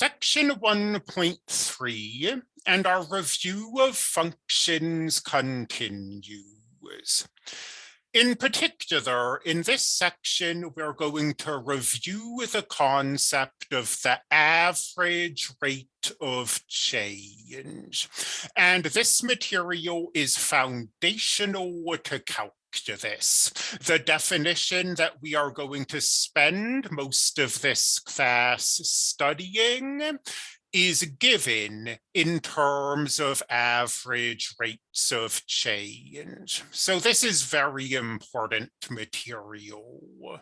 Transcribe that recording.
Section 1.3 and our review of functions continues. In particular, in this section, we're going to review the concept of the average rate of change. And this material is foundational to calculus to this. The definition that we are going to spend most of this class studying is given in terms of average rates of change. So this is very important material.